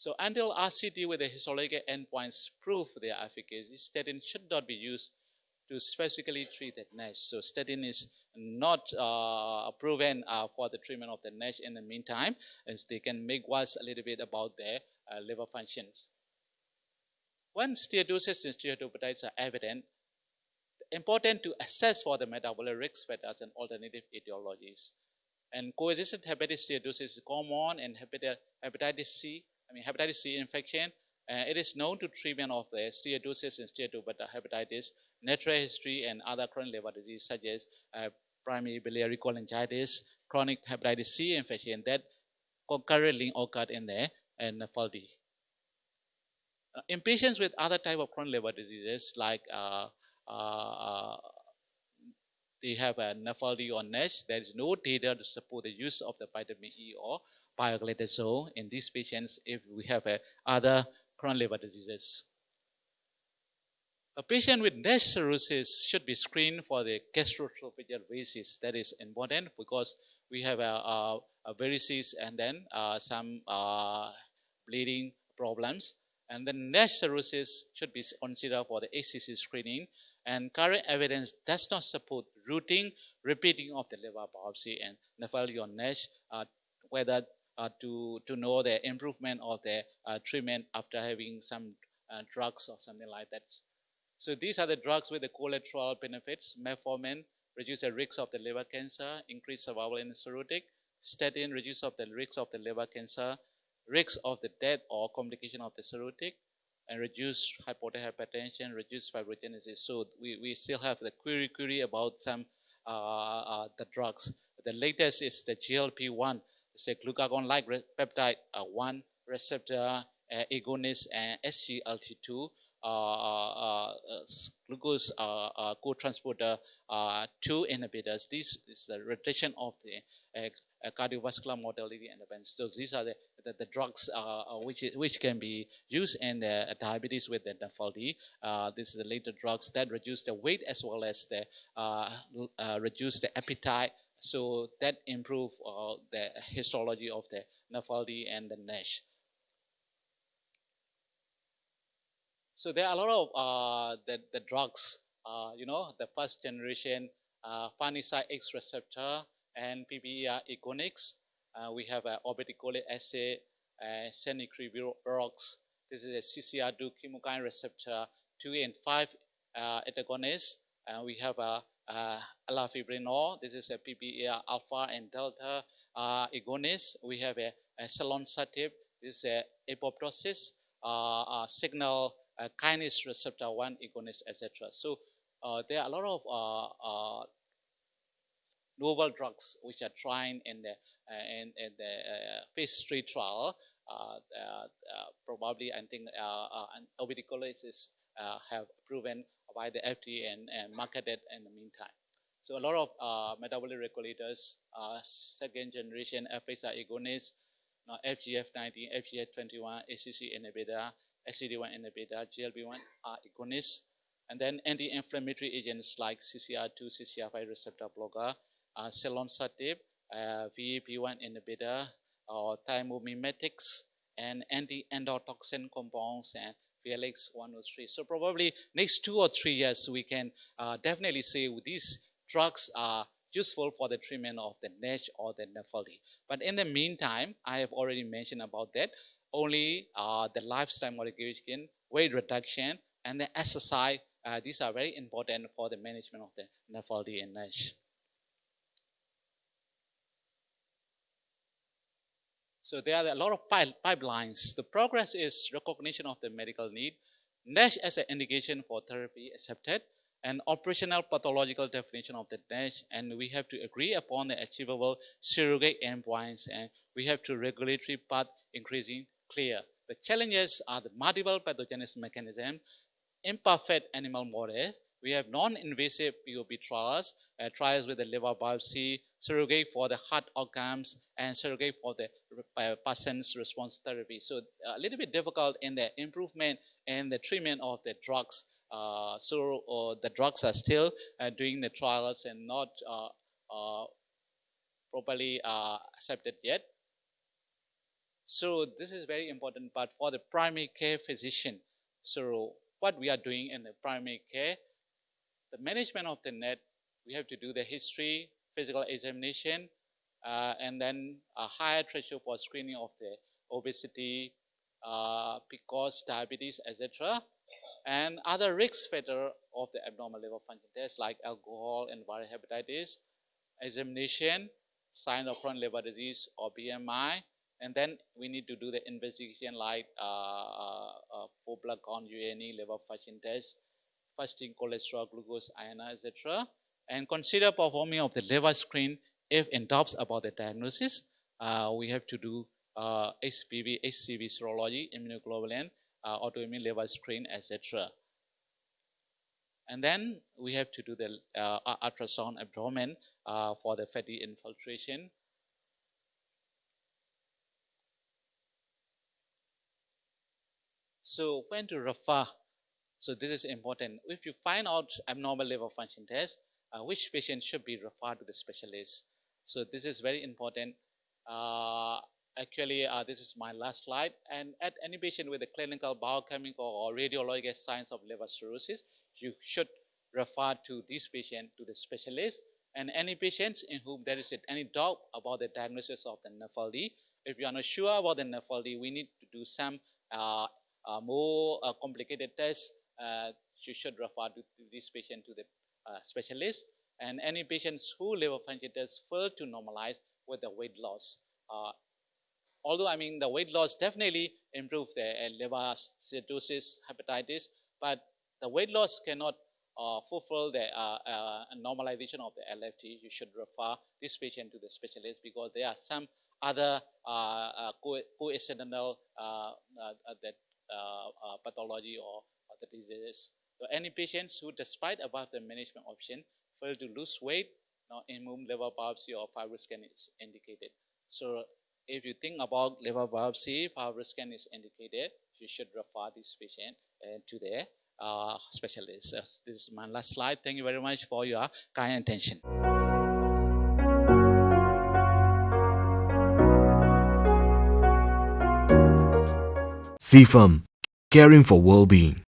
So until RCT with the histological endpoints prove their efficacy, statin should not be used to specifically treat the NASH. So statin is not uh, proven uh, for the treatment of the NASH in the meantime, as they can make us a little bit about their uh, liver functions. When steatosis and steatohepatitis are evident, important to assess for the metabolic risk factors and alternative etiologies. And coexistent hepatitis steatosis is common in hepatitis C, I mean hepatitis C infection. Uh, it is known to treatment of the steatosis and steatohepatitis, natural history, and other chronic liver disease such as uh, primary biliary cholangitis, chronic hepatitis C infection that concurrently occurred in the NAFLD. Uh, in patients with other type of chronic liver diseases like uh, uh, they have a NAFLD or NASH, there is no data to support the use of the vitamin E or pioglitazone in these patients if we have uh, other chronic liver diseases. A patient with NASH cirrhosis should be screened for the gastroesophageal varices. That is important because we have a, a, a varices and then uh, some uh, bleeding problems. And then NASH cirrhosis should be considered for the HCC screening. And current evidence does not support routine repeating of the liver biopsy and NAFLD NASH, uh, whether uh, to, to know the improvement of the uh, treatment after having some uh, drugs or something like that. So these are the drugs with the collateral benefits. Metformin reduce the risk of the liver cancer, increase survival in the cirrhotic. Statin reduce of the risk of the liver cancer, risk of the death or complication of the cirrhotic, and reduce hypertension, reduce fibrogenesis. So we, we still have the query query about some uh, uh, the drugs. The latest is the GLP-1, it's a glucagon-like peptide uh, 1 receptor uh, agonist and SGLT2 uh, uh, glucose co-transporter 2 inhibitors. This is the reduction of the cardiovascular mortality and events. So these are the, the, the drugs uh, which, which can be used in the diabetes with the NAFLD. Uh, this is the later drugs that reduce the weight as well as the uh, reduce the appetite. So that improve the histology of the NAFLD and the NASH. So there are a lot of uh, the, the drugs, uh, you know, the first generation uh, X receptor and PPAR agonists. Uh, we have uh, obeticholic acid, uh, This is a CCR2 chemokine receptor 2 and 5 uh, antagonist. And we have a uh, elafibranor. This is a PPAR alpha and delta uh, agonist. We have a, a. This is a apoptosis uh, uh, signal uh, kinase receptor 1 agonist, etc. So uh, there are a lot of uh, uh, novel drugs which are trying in the uh, in, in, the uh, phase three trial. Uh, probably, I think, uh, obeticholitis have proven by the FDA and, and marketed in the meantime. So a lot of uh, metabolic regulators, uh, second generation FXR agonists, now FGF19, FGF21, ACC inhibitor, SCD1 inhibitor, GLP-1 are agonists, and then anti-inflammatory agents like CCR2, CCR5 receptor blocker, uh, selonsertib, uh, VAP1 inhibitor, or thyromimetics, and anti-endotoxin compounds and VLX 103. So probably next two or three years, we can uh, definitely say these drugs are useful for the treatment of the NASH or the NAFLD. But in the meantime, I have already mentioned about that only uh, the lifestyle modification, weight reduction, and the exercise. Uh, these are very important for the management of the NAFLD and NASH. So there are a lot of pipelines. The progress is recognition of the medical need, NASH as an indication for therapy accepted, and operational pathological definition of the NASH, and we have to agree upon the achievable surrogate endpoints, and we have to regulatory path increasing clear. The challenges are the multiple pathogenesis mechanism, imperfect animal models, we have non-invasive POB trials, uh, trials with the liver biopsy, surrogate for the heart outcomes, and surrogate for the uh, patient's response therapy. So a little bit difficult in the improvement and the treatment of the drugs. Uh, so uh, the drugs are still uh, doing the trials and not uh, properly accepted yet. So this is very important, but for the primary care physician, so what we are doing in the primary care, the management of the NET, we have to do the history, physical examination, uh, and then a higher threshold for screening of the obesity, uh, PCOS, diabetes, etc. And other risk factor of the abnormal liver function tests like alcohol and viral hepatitis, examination, sign of chronic liver disease or BMI, and then we need to do the investigation like uh, uh, uh full blood count, U&E, liver function test, fasting cholesterol, glucose, iron, etc. And consider performing of the liver screen if in doubts about the diagnosis. Uh, we have to do uh, HBV, HCV serology, immunoglobulin, uh, autoimmune liver screen, etc. And then we have to do the uh, ultrasound abdomen uh, for the fatty infiltration. So when to refer, so this is important. If you find out abnormal liver function test, uh, which patient should be referred to the specialist. So this is very important. Uh, actually, uh, this is my last slide. And at any patient with a clinical biochemical or radiological signs of liver cirrhosis, you should refer to this patient to the specialist. And any patients in whom there is any doubt about the diagnosis of the NAFLD, if you are not sure about the NAFLD, we need to do some uh, uh, more uh, complicated tests. Uh, you should refer to, this patient to the uh, specialist. And any patients who liver function tests fail to normalize with the weight loss. Uh, although I mean the weight loss definitely improves the liver cirrhosis, hepatitis, but the weight loss cannot uh, fulfill the uh, uh, normalization of the LFT. You should refer this patient to the specialist because there are some other coincidental that pathology or the diseases. So any patients who, despite above the management option, fail to lose weight, now immune liver biopsy or FibroScan is indicated. So if you think about liver biopsy, FibroScan is indicated, you should refer this patient uh, to the uh, specialist. Uh, this is my last slide. Thank you very much for your kind attention. CFAM, caring for well-being.